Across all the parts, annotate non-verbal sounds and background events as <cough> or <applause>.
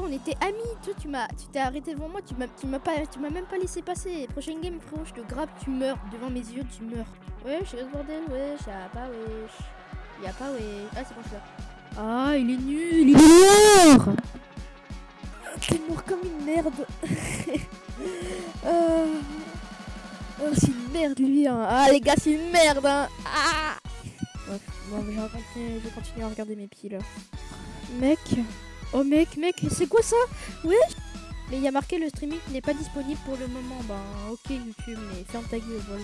On était amis, toi tu m'as tu t'es arrêté devant moi, tu m'as tu m'as pas tu m'as même pas laissé passer. Prochaine game frérot, je te grappe, tu meurs devant mes yeux, tu meurs. Wesh, ce bordel, wesh, y'a pas wesh. Y'a pas wesh. Ah c'est bon je suis là. Ah, il est nul, il est mort. T'es mort comme une merde. Euh, <laughs> Oh, c'est une merde lui hein. Ah les gars, c'est une merde hein. Ah. Bon, mais je vais continuer, je à regarder mes là. Mec, Oh mec, mec, c'est quoi ça? Ouais Mais il y a marqué le streaming n'est pas disponible pour le moment. Bah ok YouTube, mais ferme ta gueule, voilà.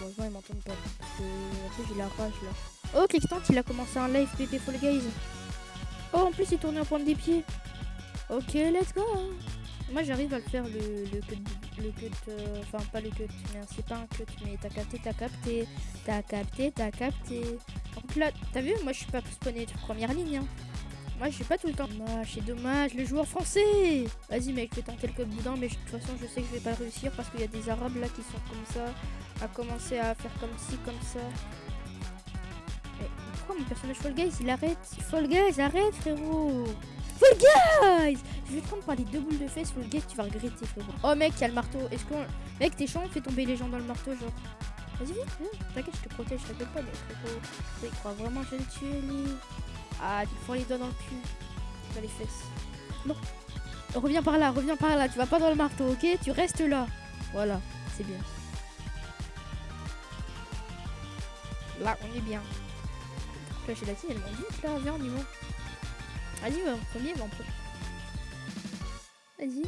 Heureusement ils m'entendent pas. Parce que j'ai la rage là. Oh Clickstant il a commencé un live PP Fall Guys. Oh en plus il tournait en pointe des pieds. Ok let's go. Moi j'arrive à le faire le, le cut, le cut, euh, enfin pas le cut, mais c'est pas un cut, mais t'as capté, t'as capté, t'as capté, t'as capté. Donc là, t'as vu, moi je suis pas spawné de première ligne. Hein. Moi, je suis pas tout le temps. Dommage, c'est dommage, le joueur français. Vas-y, mec, je vais tenter le code boudin, mais de toute façon, je sais que je vais pas réussir parce qu'il y a des arabes là qui sont comme ça, à commencer à faire comme ci, comme ça. Mais pourquoi mon personnage Fall Guys il arrête? Fall Guys, arrête, frérot Fall Guys Je vais te prendre par les deux boules de fesses, Fall Guys, tu vas regretter, frérot. Oh, mec, il y a le marteau. Est-ce qu'on. Mec, t'es chiant, on fait tomber les gens dans le marteau, genre. Vas-y. T'inquiète, je te protège, t'inquiète pas, mais frérot. Il croit vraiment que je vais le tuer, lui. Ah, tu prends les doigts dans le cul. Dans les fesses. Non. Reviens par là, reviens par là. Tu vas pas dans le marteau, ok? Tu restes là. Voilà, c'est bien. Là, on est bien. Là, j'ai la tille, elle monte là. Viens, on y va. Vas-y, va en premier, va en premier. Vas-y.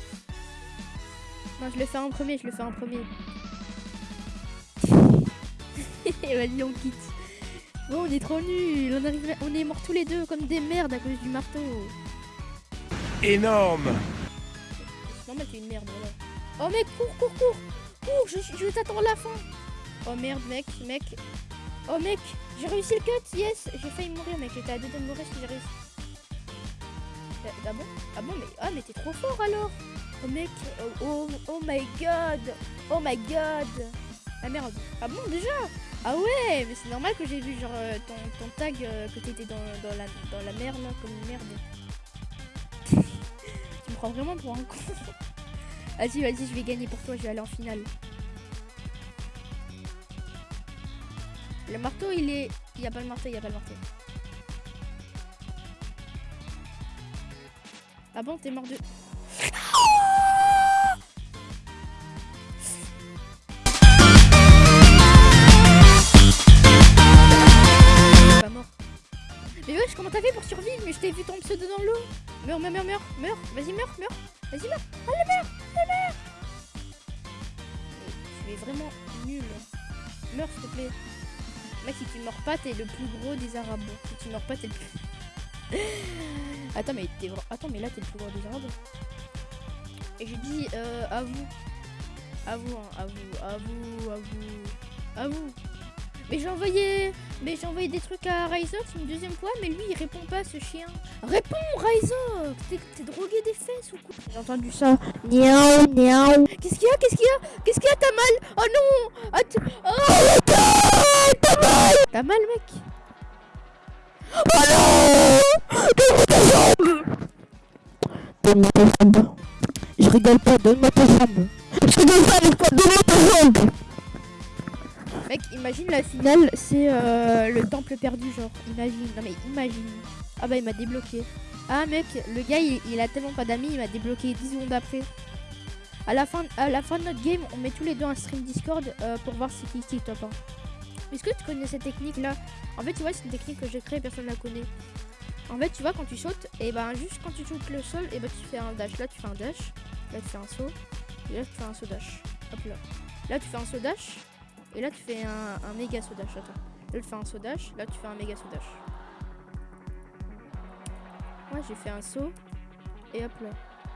Non, je le fais en premier, je le fais en premier. <laughs> Vas-y, on quitte. Bon, on est trop nuls. On, arrive, on est morts tous les deux comme des merdes à cause du marteau. Énorme Non, mais t'es une merde, voilà. Oh, mec, cours, cours, cours. Cours, je, je vais t'attendre la fin. Oh, merde, mec, mec. Oh, mec, j'ai réussi le cut, yes. J'ai failli mourir, mec. J'étais à deux de mourir si j'ai réussi. Ah, ah bon? Ah bon, mais, ah, mais t'es trop fort alors. Oh, mec, oh, oh, oh my god. Oh my god. Ah, merde. Ah bon, déjà? Ah ouais, mais c'est normal que j'ai vu genre euh, ton, ton, tag euh, que t'étais dans, dans, la, dans la mer là, comme une merde. <laughs> tu me prends vraiment pour un con. vas-y, vas-y, je vais gagner pour toi, je vais aller en finale. Le marteau, il est... Il a pas le marteau, il y a pas le marteau. Ah bon, t'es mort de... vu ton pseudo dans l'eau. Meurs, meurs, meurs, meurs, meurs. Vas-y, meurs, meurs. Vas-y, meurs. Allez, meurs, allez, meurs. Tu es vraiment nul. Meurs, s'il te plaît. Mec, si tu meurs pas, t'es le plus gros des arabes. Si tu meurs pas, t'es le plus... <laughs> Attends, mais t'es... Attends, mais là, t'es le plus gros des arabes. Et j'ai dit, euh, à vous. À vous, hein, à vous, à vous, à vous. À vous. Mais j'ai envoyé... Mais j'ai envoyé des trucs à Ryzox une deuxième fois, mais lui il répond pas ce chien. Réponds Ryzox T'es drogué des fesses ou quoi J'ai entendu ça. Niaou, niaou. Qu'est-ce qu'il y a Qu'est-ce qu'il y a? Qu'est-ce qu'il y a T'as mal? Oh non ah, Oh T'as mal T'as mal mec? Oh non Donne-moi ta jambe Donne-moi ta jambe. Je rigole pas, donne-moi ta jambe. Je rigole pas avec toi, donne-moi ta jambe Mec, imagine la finale, c'est euh, le temple perdu, genre. Imagine, non mais imagine. Ah bah il m'a débloqué. Ah mec, le gars il, a tellement pas d'amis, il m'a débloqué 10 secondes après. À la, fin, à la fin de notre game, on met tous les deux un stream Discord euh, pour voir si qui qui top 1. Est-ce que tu connais cette technique là En fait, tu vois, c'est une technique que j'ai créée, personne la connaît. En fait, tu vois, quand tu sautes, et ben juste quand tu touches le sol, et ben tu fais un dash. Là, tu fais un dash. Là, tu fais un saut. Et là, tu fais un saut dash. Hop là. Là, tu fais un saut dash. Et là, tu fais un, un méga sodash. Attends. Là, tu fais un sodash. Là, tu fais un méga sodash. Moi, j'ai fait un saut. Et hop là.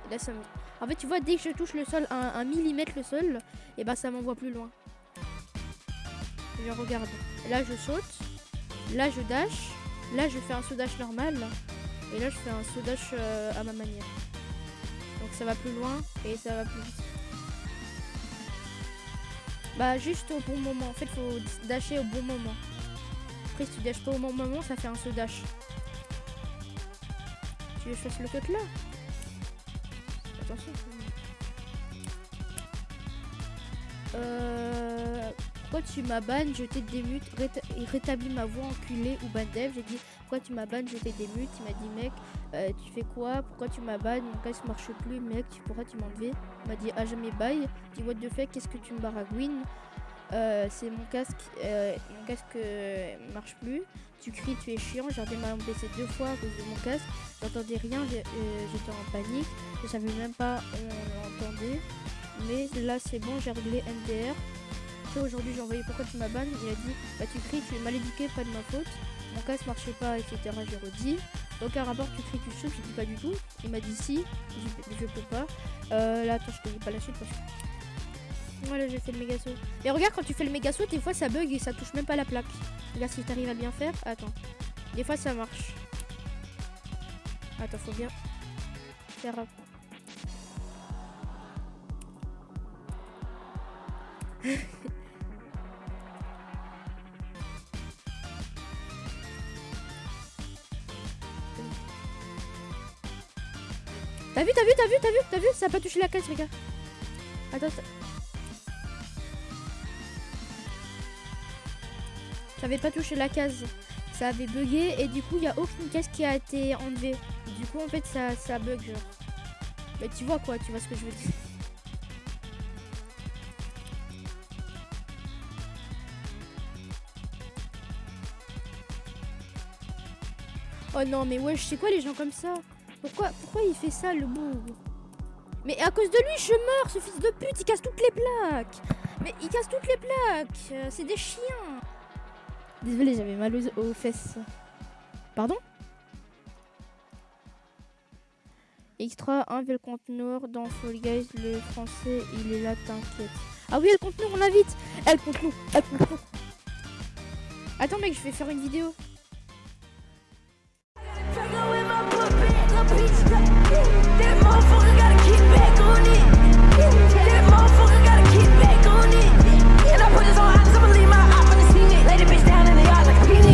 Et là, ça me... En fait, tu vois, dès que je touche le sol, un, millimètre le sol, et bah ça m'envoie plus loin. Je regarde. Là, je saute. Là, je dash. Là, je fais un sodash normal. Et là, je fais un sodash euh, à ma manière. Donc, ça va plus loin et ça va plus vite. Bah juste au bon moment. En fait, faut dasher au bon moment. Après, si tu dashes pas au bon moment, ça fait un saut dash. Tu veux que je fasse le cut là? Attention. Euh, pourquoi tu m'as ban, je t'ai démute, réta rétablis ma voix enculé ou ban dev? J'ai dit pourquoi tu m'as ban, je t'ai démute? Il m'a dit mec, euh, tu fais quoi? Pourquoi tu m'as ban Mon casque marche plus, mec, tu pourras tu m'enlever Il m'a dit ah jamais bye. Dis what the fuck, qu'est-ce que tu me baragouines euh, c'est mon casque, euh, mon casque marche plus. Tu cries, tu es chiant. J'ai mon PC deux fois à cause de mon casque. J'entendais rien, j'ai- j'étais en panique. Je savais même pas on l'entendait. Mais là, c'est bon, j'ai réglé NDR. Aujourd'hui, j'ai envoyé pourquoi tu m'as ban. Il a dit, bah tu cries, tu es mal éduqué, pas de ma faute. Mon casque marchait pas, etc. J'ai redit. Aucun rapport, tu cries, tu souffles. J'ai dit pas du tout. Il m'a dit si, je, je peux pas. Euh, là, attends, je te dis pas la suite parce que. J'ai fait le méga saut. Mais regarde, quand tu fais le méga saut, des fois ça bug et ça touche même pas la plaque. Regarde si t'arrives à bien faire. Attends. Des fois ça marche. Attends, faut bien faire. <laughs> T'as vu, t'as vu, t'as vu, t'as vu, t'as vu Ça a pas touché la caisse, regarde. Attends, ça... ça avait pas touché la case. Ça avait bugué et du coup, il y a aucune case qui a été enlevée. Du coup, en fait, ça, ça bug. Mais tu vois quoi, tu vois ce que je veux dire. Oh non, mais je sais quoi les gens comme ça? Pourquoi, pourquoi il fait ça, le boug Mais à cause de lui, je meurs, ce fils de pute, il casse toutes les plaques Mais il casse toutes les plaques euh, C'est des chiens Désolé, j'avais mal aux, fesses. Pardon Extra 1 le conteneur dans Fall Guys, le français, il est là, t'inquiète. Ah oui, elle conteneur, on l'invite Elle conteneur, elle conteneur Attends mec, je vais faire une vidéo.